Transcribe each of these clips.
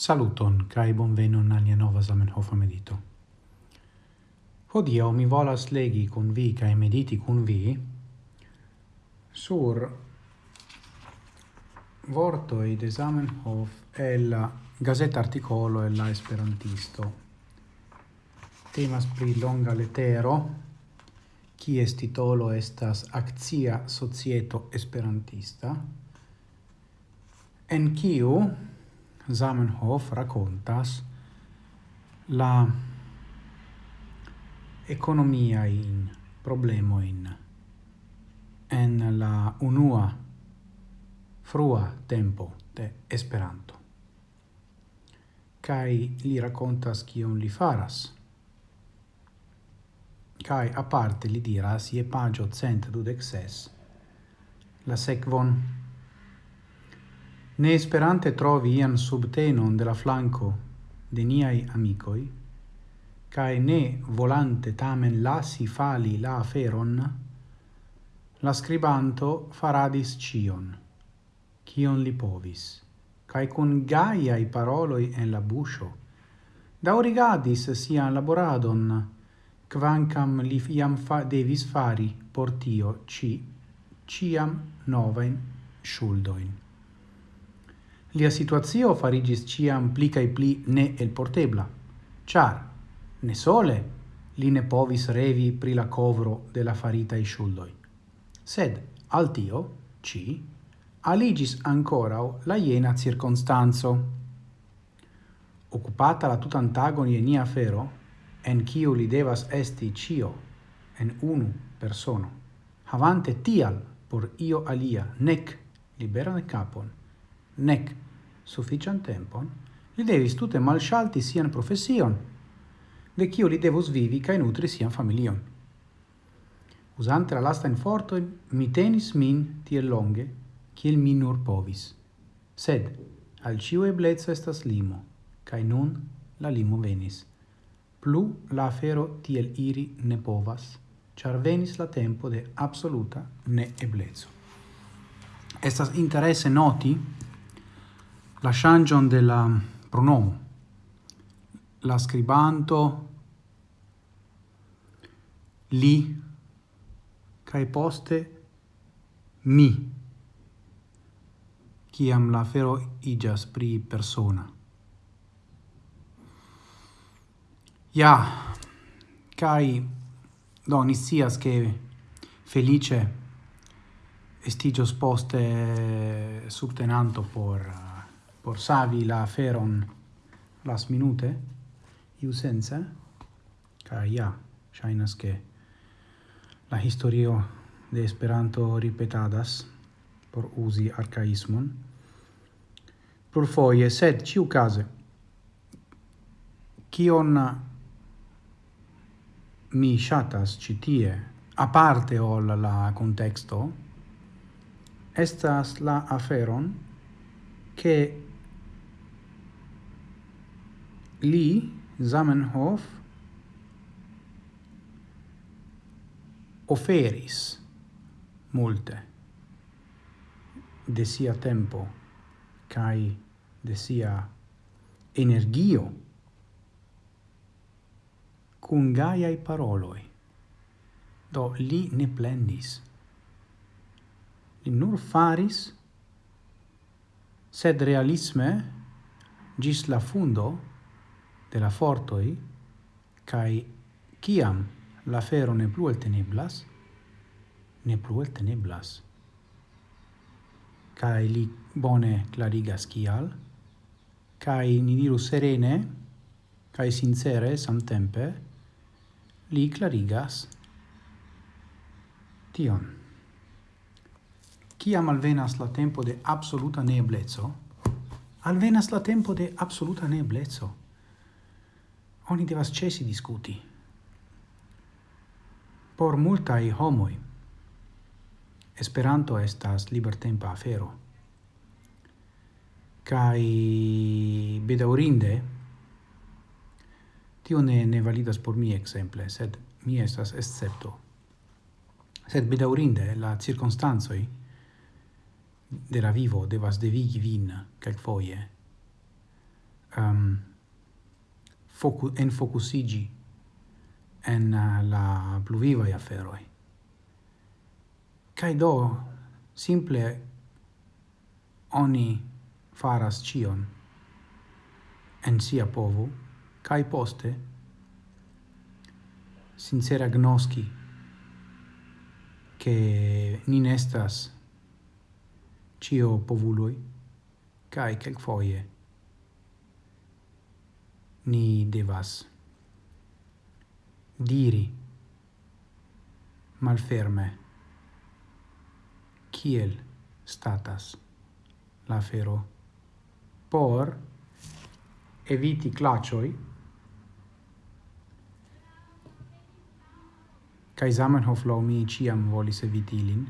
Saluton, cae bonvenon al nia nova Zamenhof medito. Hodio mi volas legi kun vi, cae mediti kun vi, sur vortoi de Zamenhof e la gazeta articolo e la esperantisto. Temas pri longa letero, kies titolo estas Actia Societo Esperantista, en kiu Zamenhof racontas la economia in problemo in en la unua frua tempo de Esperanto. Kai li racontas kion li faras. Kai aparte li diras je pagio cent dudec ses la sekvon ne sperante trovi ian subtenon de la flanco de niai amicoi, cae ne volante tamen lasi fali la aferon, la scribanto faradis cion, cion li povis, cae cun gaiai paroloi en la buscio, daurigadis sian laboradon, quancam li iam fa devis fari portio ci ciam novain schuldoin. Lia situazio farigis ciam pli cae pli ne elportebla, char, ne sole, li ne povis revi pri la covro de la farita i shuldoi. Sed, al tio, ci, aligis ancora la iena circonstanzo. Occupata la tutantagon ienia fero, en ciu li devas esti cio, en unu persono, havante tial por io alia nec liberan capon, nec suffician tempon, li devis tute malshalti sian profession, de cio li devus vivi kaj nutri sian familion. Usante la lastajn forto, mi tenis min tiel longe, ciel mi nur povis. Sed al cio eblezzo estas limo, kaj nun la limo venis. Plu la afero tiel iri ne povas, char venis la tempo de absoluta ne eblezzo. Estas interesse noti la changion de la pronomo. La scribanto li kai poste mi kiam la fero iĝas pri persona. Ja, kai do ni che ke feliĉe poste subtenanto por por savi la feron las minute, iu sense, ca ja, shainas che la historio de Esperanto ripetadas por usi arcaismon, plur foie, sed ciu case, kion mi shatas citie, a parte ol la contexto, estas la aferon che Li Zamenhof oferis multe de sia tempo kai de sia energio cun gaiai paroloi. Do li ne plendis. Li nur faris, sed realisme, gis la fundo, de la fortoi, cae ciam la fero ne plu el teneblas, ne plu el teneblas. Cae li bone clarigas cial, cae ni diru serene, cae sincere samtempe, li clarigas tion. Ciam alvenas la tempo de absoluta neblezzo, alvenas la tempo de absoluta neblezzo oni devas cesi discuti. Por multai homoi, Esperanto estas libertempa afero. Kai bedaurinde, tio ne, ne validas por mi exemple, sed mi estas excepto. Sed bedaurinde, la circunstanzoi de la vivo devas devigi vin, calc foie, um, ehm, focu en focusigi en la pluviva aferoi. Kai do simple oni faras cion en sia povu kai poste sincera gnoski che nin estas cio povuloi kai kelkfoje ni devas diri malferme kiel statas la fero por eviti clacioi kai Zamenhof lo mi ciam volis eviti ilin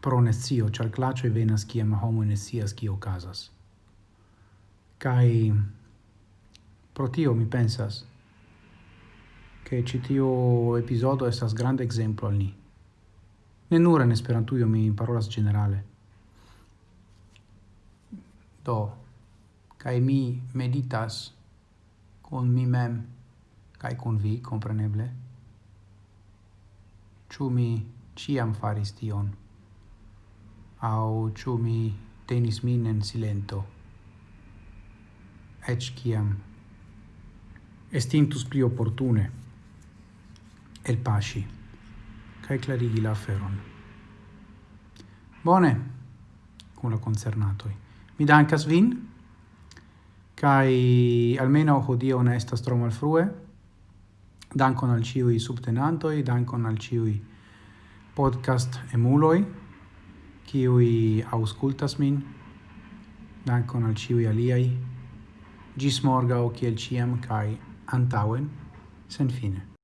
pro nescio, char clacioi venas ciam homo nescias cio casas. Kai pro tio mi pensas che ci tio estas grande exemplo al ni. Ne nur en Esperantujo mi parolas generale. Do, kai mi meditas con mi mem kai con vi compreneble. ciu mi ciam faris tion? Au ciu mi tenis min en silento? ec ciam estintus pli opportune el paci cae clarigi la aferon. Bone, cum la concernatoi. Mi dancas vin, cae almeno hodio ne estas tro malfrue, dankon al ciui subtenantoi, dankon al ciui podcast emuloi, ciui auscultas min, dankon al ciui aliai, gis morgau ciel ciam cae antauen sen fine.